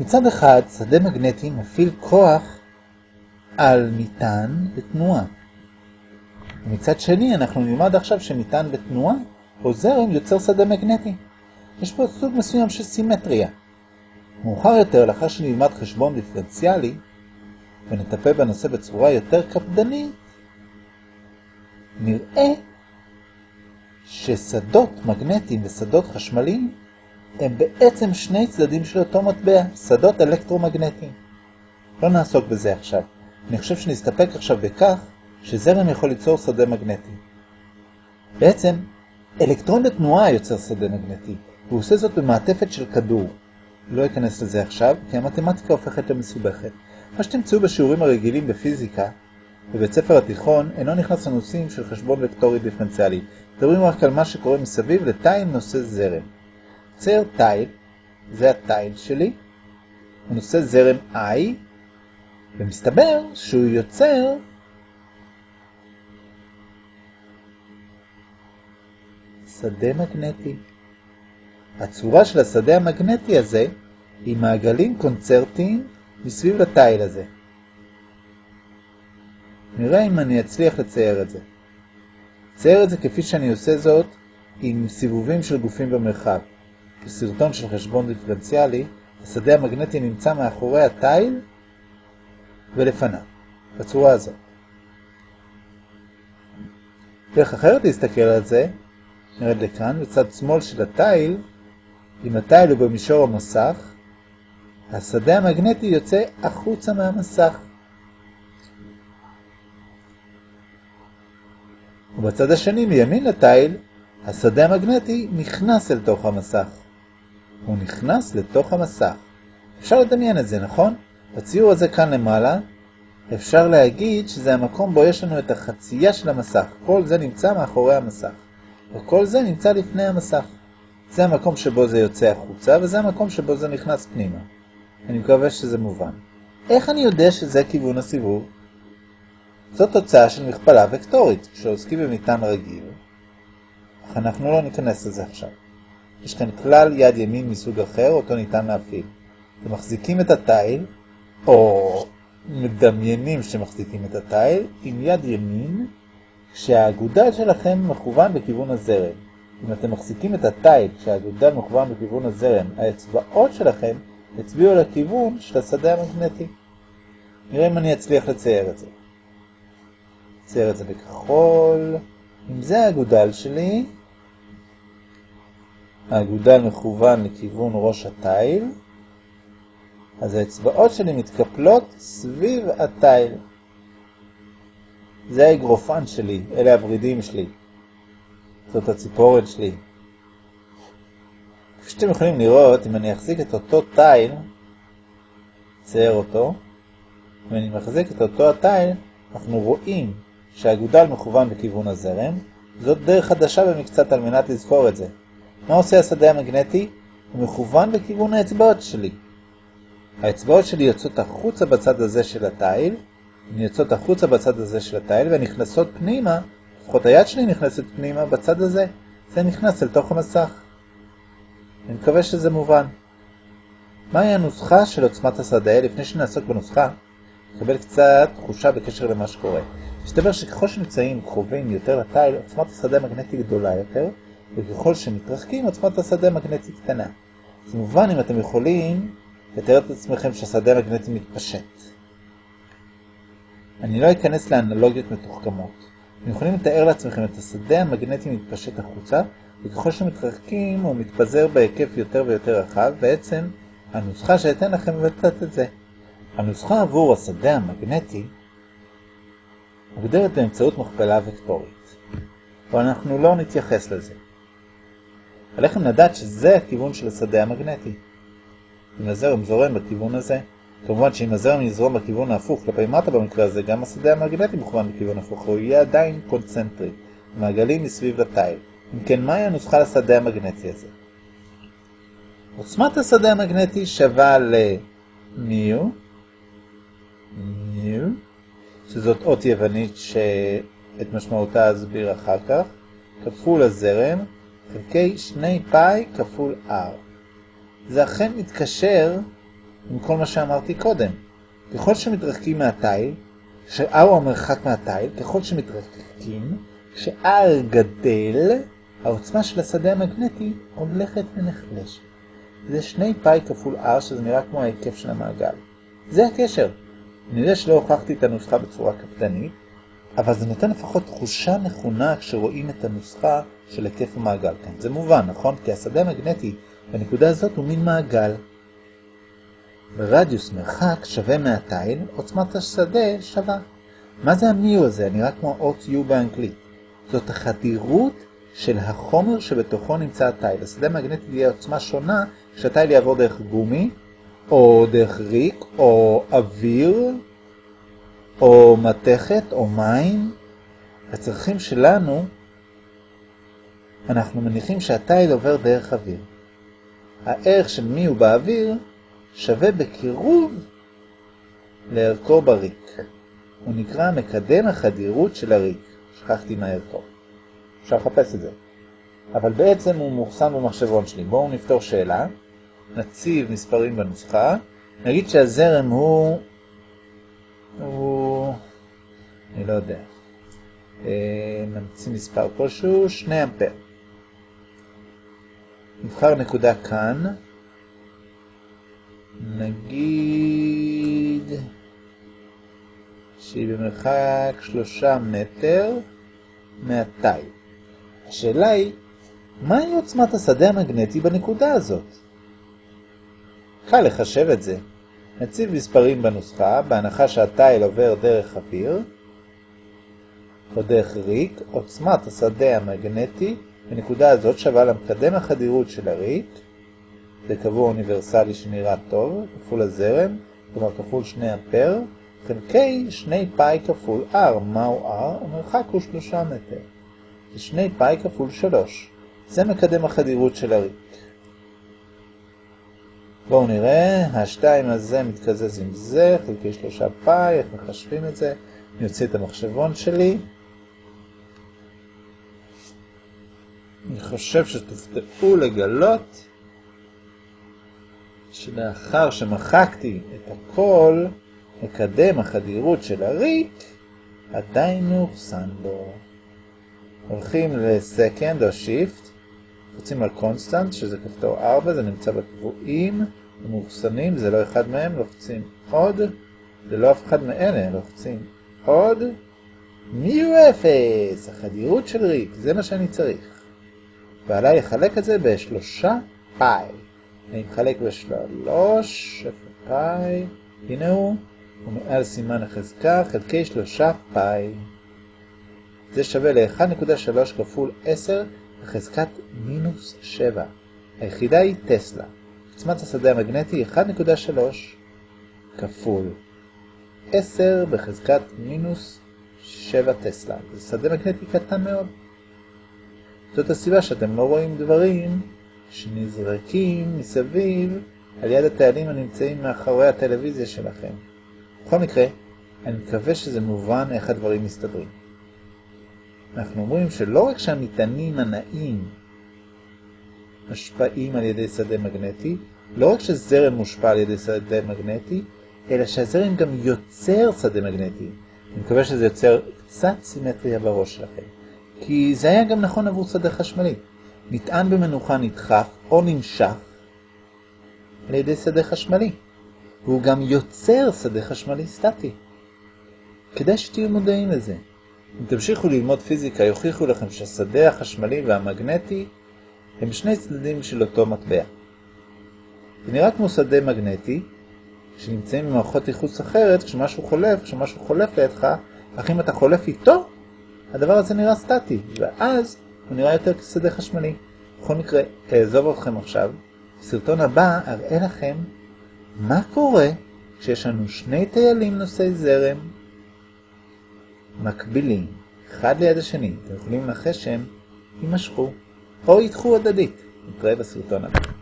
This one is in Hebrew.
מצד אחד, שדה מגנטי מפעיל כוח על מטען בתנועה. ומצד שני, אנחנו נלמד עכשיו שמטען בתנועה או זרם יוצר שדה מגנטי. יש פה סוג מסוים של סימטריה. מאוחר יותר, לאחר שנלמד חשבון דיפרנציאלי, ונטפל בנושא בצורה יותר קפדנית, נראה ששדות מגנטיים ושדות חשמליים הם בעצם שני צדדים של אותו מטבע, שדות אלקטרומגנטיים. לא נעסוק בזה עכשיו. אני חושב שנסתפק עכשיו בכך שזרם יכול ליצור שדה מגנטי. בעצם, אלקטרון בתנועה יוצר שדה מגנטי, והוא עושה זאת במעטפת של כדור. לא אכנס לזה עכשיו, כי המתמטיקה הופכת למסובכת. מה שתמצאו בשיעורים הרגילים בפיזיקה, בבית ספר התיכון, אינו נכנס לנושאים של חשבון וקטורי דיפרנציאלי. מדברים רק על מה שקורה מסביב לתיל נושא זרם. צייר תיל, זה התיל שלי, הוא נושא זרם I, ומסתבר שהוא יוצר שדה מגנטי. הצורה של השדה המגנטי הזה היא מעגלים קונצרטיים מסביב לתיל הזה. נראה אם אני אצליח לצייר את זה. צייר את זה כפי שאני עושה זאת עם סיבובים של גופים במרחב. בסרטון של חשבון דיפרנציאלי, השדה המגנטי נמצא מאחורי התיל ולפניו, בצורה הזאת. דרך אחרת להסתכל על זה, נרד לכאן, בצד שמאל של התיל, אם התיל הוא במישור המסך, השדה המגנטי יוצא החוצה מהמסך. ובצד השני, מימין לתיל, השדה המגנטי נכנס אל תוך המסך. הוא נכנס לתוך המסך. אפשר לדמיין את זה, נכון? בציור הזה כאן למעלה, אפשר להגיד שזה המקום בו יש לנו את החצייה של המסך. כל זה נמצא מאחורי המסך. וכל זה נמצא לפני המסך. זה המקום שבו זה יוצא החוצה, וזה המקום שבו זה נכנס פנימה. אני מקווה שזה מובן. איך אני יודע שזה כיוון הסיבוב? זאת תוצאה של מכפלה וקטורית, כשעוסקים במטען רגיל, אך אנחנו לא ניכנס לזה עכשיו. יש כאן כלל יד ימין מסוג אחר, אותו ניתן להפעיל. אתם מחזיקים את התיל, או מדמיינים שמחזיקים את התיל, עם יד ימין, כשהאגודל שלכם מכוון בכיוון הזרם. אם אתם מחזיקים את התיל כשהאגודל מכוון בכיוון הזרם, האצבעות שלכם הצביעו לכיוון של השדה המגנטי. נראה אם אני אצליח לצייר את זה. אצייר את זה בכחול. אם זה האגודל שלי, האגודל מכוון לכיוון ראש התיל, אז האצבעות שלי מתקפלות סביב התיל. זה האגרופן שלי, אלה הברידים שלי. זאת הציפורת שלי. כפי שאתם יכולים לראות, אם אני אחזיק את אותו תיל, צייר אותו, אם אני מחזיק את אותו התיל, אנחנו רואים שהאגודל מכוון בכיוון הזרם, זאת דרך חדשה במקצת על מנת לזכור את זה. מה עושה השדה המגנטי? הוא מכוון בכיוון האצבעות שלי. האצבעות שלי יוצאות החוצה בצד הזה של התיל, הן יוצאות החוצה בצד הזה של התיל ונכנסות פנימה, לפחות היד שלי נכנסת פנימה בצד הזה, זה נכנס אל תוך המסך. אני מקווה שזה מובן. מהי הנוסחה של עוצמת השדה? לפני שנעסוק בנוסחה, נקבל קצת תחושה בקשר למה שקורה. מסתבר שככל שנמצאים קרובים יותר לתיל, עוצמת השדה המגנטי גדולה יותר, וככל שמתרחקים, עוצמת השדה המגנטי קטנה. אז מובן אם אתם יכולים לתאר את עצמכם שהשדה המגנטי מתפשט. אני לא אכנס לאנלוגיות מתוחכמות. אתם יכולים לתאר לעצמכם את השדה המגנטי מתפשט החוצה, וככל שמתרחקים הוא מתפזר בהיקף יותר ויותר רחב, בעצם הנוסחה שאתן לכם מבטאת את זה. הנוסחה עבור השדה המגנטי מוגדרת באמצעות מכפלה וקטורית, אבל אנחנו לא נתייחס לזה. עליכם לדעת שזה הכיוון של השדה המגנטי. אם הזרם זורם בכיוון הזה, כמובן שאם הזרם יזרום בכיוון ההפוך כלפי מטה במקרה הזה, גם השדה המגנטי מכוון בכיוון הפוך, הוא יהיה עדיין קונצנטרי, מעגלים מסביב לתיל. אם כן, מהי הנוסחה לשדה המגנטי הזה? עוצמת השדה המגנטי שווה למיו, מיו, שזאת אות יוונית שאת משמעותה אסביר אחר כך, כפול הזרם, חלקי 2 פאי כפול r. זה אכן מתקשר עם כל מה שאמרתי קודם. ככל שמתרחקים מהתיל, ש-R הוא המרחק מהתיל, ככל שמתרחקים, כש-R גדל, העוצמה של השדה המגנטי הולכת ונחלשת. זה שני פאי כפול R, שזה נראה כמו ההיקף של המעגל. זה הקשר. אני יודע שלא הוכחתי את הנוסחה בצורה קפדנית, אבל זה נותן לפחות תחושה נכונה כשרואים את הנוסחה של היקף המעגל כאן. זה מובן, נכון? כי השדה המגנטי בנקודה הזאת הוא מין מעגל. ברדיוס מרחק שווה מהתיל, עוצמת השדה שווה. מה זה המיו הזה? נראה כמו אות U באנגלית. זאת החדירות של החומר שבתוכו נמצא התיל. השדה המגנטי תהיה עוצמה שונה כשהתיל יעבור דרך גומי, או דרך ריק, או אוויר, או מתכת, או מים. הצרכים שלנו, אנחנו מניחים שהתיל עובר דרך אוויר. הערך של מי הוא באוויר שווה בקירוב לערכו בריק. הוא נקרא מקדם החדירות של הריק. שכחתי מה ערכו. אפשר לחפש את זה. אבל בעצם הוא מוכסן במחשבון שלי. בואו נפתור שאלה. נציב מספרים בנוסחה. נגיד שהזרם הוא... הוא... אני לא יודע. אה, נמציא מספר כלשהו, 2 אמפר. נבחר נקודה כאן. נגיד שהיא במרחק 3 מטר מהתיל. השאלה היא, מהי עוצמת השדה המגנטי בנקודה הזאת? קל לחשב את זה. נציב מספרים בנוסחה, בהנחה שהתיל עובר דרך אוויר, או דרך ריק, עוצמת השדה המגנטי בנקודה הזאת שווה למקדם החדירות של הריק, זה קבוע אוניברסלי שנראה טוב, כפול הזרם, כלומר כפול 2 אמפר, חלקי 2 פאי כפול R, מהו R? המרחק הוא 3 מטר. זה 2 פאי כפול 3. זה מקדם החדירות של הריק. בואו נראה, ה-2 הזה מתקזז עם זה, חלקי 3 פאי, איך מחשבים את זה? אני אוציא את המחשבון שלי. אני חושב שתופתעו לגלות שלאחר שמחקתי את הכל, מקדם החדירות של הריק עדיין מאוחסן בו. הולכים ל second או shift, לוחצים על constant, שזה כפתור 4, זה נמצא בקבועים, המאוחסנים, זה לא אחד מהם, לוחצים עוד, זה לא אף אחד מאלה, לוחצים עוד, מיו אפס, החדירות של ריק, זה מה שאני צריך. ועליי לחלק את זה בשלושה פאי. אני מחלק בשלוש, אפר פאי, הנה הוא, ומעל סימן החזקה חלקי שלושה פאי. זה שווה ל-1.3 כפול 10 בחזקת מינוס 7. היחידה היא טסלה. עוצמת השדה המגנטי 1.3 כפול 10 בחזקת מינוס 7 טסלה. זה שדה מגנטי קטן מאוד. זאת הסיבה שאתם לא רואים דברים שנזרקים מסביב על יד התעלים הנמצאים מאחורי הטלוויזיה שלכם. בכל מקרה, אני מקווה שזה מובן איך הדברים מסתדרים. אנחנו אומרים שלא רק שהמטענים הנעים משפעים על ידי שדה מגנטי, לא רק שזרם מושפע על ידי שדה מגנטי, אלא שהזרם גם יוצר שדה מגנטי. אני מקווה שזה יוצר קצת סימטריה בראש שלכם. כי זה היה גם נכון עבור שדה חשמלי. נטען במנוחה נדחף או נמשך על ידי שדה חשמלי, והוא גם יוצר שדה חשמלי סטטי. כדאי שתהיו מודעים לזה. אם תמשיכו ללמוד פיזיקה, יוכיחו לכם שהשדה החשמלי והמגנטי הם שני צדדים של אותו מטבע. זה נראה כמו שדה מגנטי, שנמצאים במערכות ייחוס אחרת, כשמשהו חולף, כשמשהו חולף לידך, אך אם אתה חולף איתו, הדבר הזה נראה סטטי, ואז הוא נראה יותר כשדה חשמלי. בכל מקרה, אעזוב אתכם עכשיו. בסרטון הבא אראה לכם מה קורה כשיש לנו שני טיילים נושאי זרם מקבילים, אחד ליד השני. אתם יכולים לנחש שהם יימשכו או ידחו הדדית. נתראה בסרטון הבא.